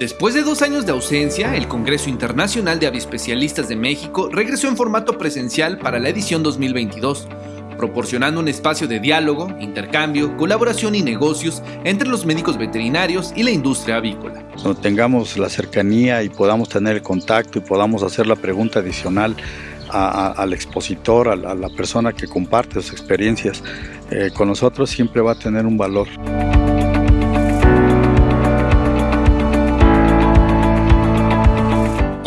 Después de dos años de ausencia, el Congreso Internacional de Avispecialistas de México regresó en formato presencial para la edición 2022, proporcionando un espacio de diálogo, intercambio, colaboración y negocios entre los médicos veterinarios y la industria avícola. Cuando tengamos la cercanía y podamos tener el contacto y podamos hacer la pregunta adicional al expositor, a la, persona que comparte sus experiencias eh, con nosotros, siempre va a tener un valor.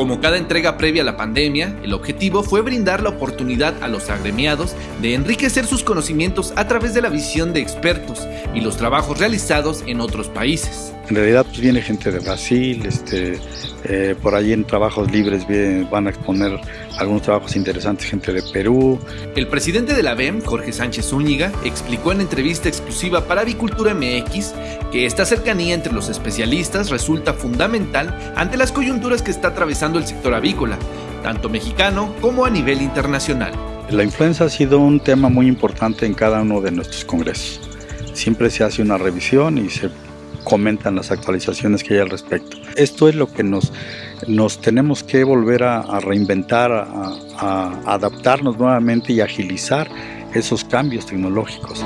Como cada entrega previa a la pandemia, el objetivo fue brindar la oportunidad a los agremiados de enriquecer sus conocimientos a través de la visión de expertos y los trabajos realizados en otros países. En realidad pues viene gente de Brasil, este, eh, por ahí en trabajos libres van a exponer algunos trabajos interesantes, gente de Perú. El presidente de la BEM, Jorge Sánchez Zúñiga, explicó en entrevista exclusiva para Avicultura MX que esta cercanía entre los especialistas resulta fundamental ante las coyunturas que está atravesando el sector avícola, tanto mexicano como a nivel internacional. La influenza ha sido un tema muy importante en cada uno de nuestros congresos. Siempre se hace una revisión y se comentan las actualizaciones que hay al respecto. Esto es lo que nos, nos tenemos que volver a, reinventar, a, adaptarnos nuevamente y agilizar esos cambios tecnológicos.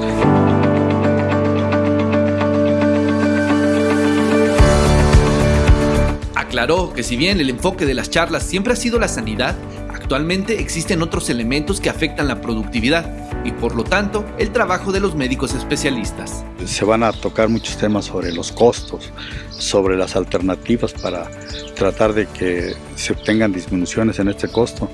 Aclaró que si bien el enfoque de las charlas siempre ha sido la sanidad, actualmente existen otros elementos que afectan la productividad y por lo tanto el trabajo de los médicos especialistas. Se van a tocar muchos temas sobre los costos, sobre las alternativas para tratar de que se obtengan disminuciones en este costo.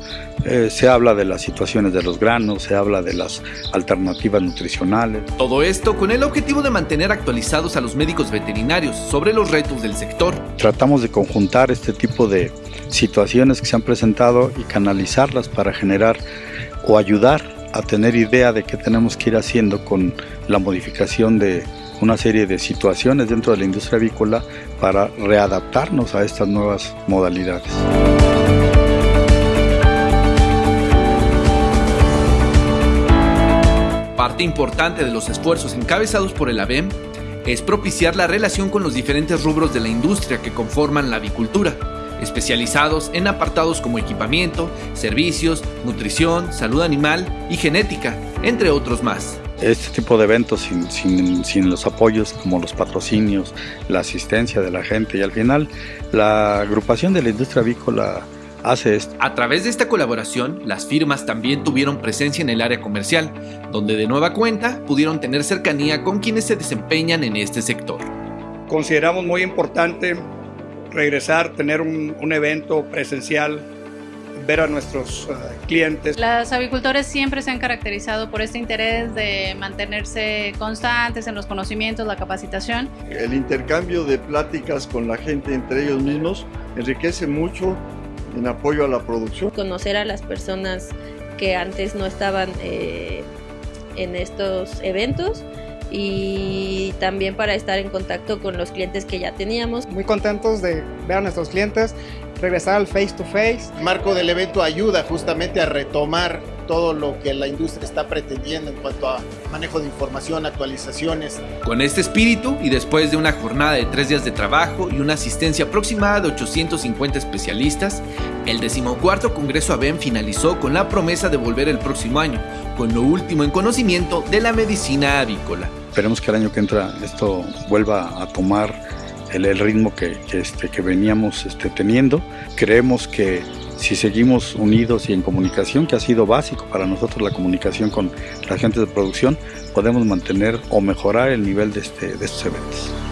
Eh, se habla de las situaciones de los granos, se habla de las alternativas nutricionales. Todo esto con el objetivo de mantener actualizados a los médicos veterinarios sobre los retos del sector. Tratamos de conjuntar este tipo de situaciones que se han presentado y canalizarlas para generar o ayudar a tener idea de qué tenemos que ir haciendo con la modificación de una serie de situaciones dentro de la industria avícola para readaptarnos a estas nuevas modalidades. Parte importante de los esfuerzos encabezados por el ABEM es propiciar la relación con los diferentes rubros de la industria que conforman la avicultura especializados en apartados como equipamiento, servicios, nutrición, salud animal y genética, entre otros más. Este tipo de eventos sin, sin, los apoyos como los patrocinios, la asistencia de la gente y al final la agrupación de la industria avícola hace esto. A través de esta colaboración, las firmas también tuvieron presencia en el área comercial, donde de nueva cuenta pudieron tener cercanía con quienes se desempeñan en este sector. Consideramos muy importante regresar, tener un, evento presencial, ver a nuestros eh, clientes. Los avicultores siempre se han caracterizado por este interés de mantenerse constantes en los conocimientos, la capacitación. El intercambio de pláticas con la gente entre ellos mismos enriquece mucho en apoyo a la producción. Conocer a las personas que antes no estaban eh, en estos eventos y también para estar en contacto con los clientes que ya teníamos. Muy contentos de ver a nuestros clientes, regresar al face to face. El marco del evento ayuda justamente a retomar todo lo que la industria está pretendiendo en cuanto a manejo de información, actualizaciones. Con este espíritu y después de una jornada de tres días de trabajo y una asistencia aproximada de 850 especialistas, el decimocuarto Congreso ABEM finalizó con la promesa de volver el próximo año, con lo último en conocimiento de la medicina avícola. Esperemos que el año que entra esto vuelva a tomar el, ritmo que, este, que veníamos este, teniendo. Creemos que si seguimos unidos y en comunicación, que ha sido básico para nosotros la comunicación con la gente de producción, podemos mantener o mejorar el nivel de, este, de estos eventos.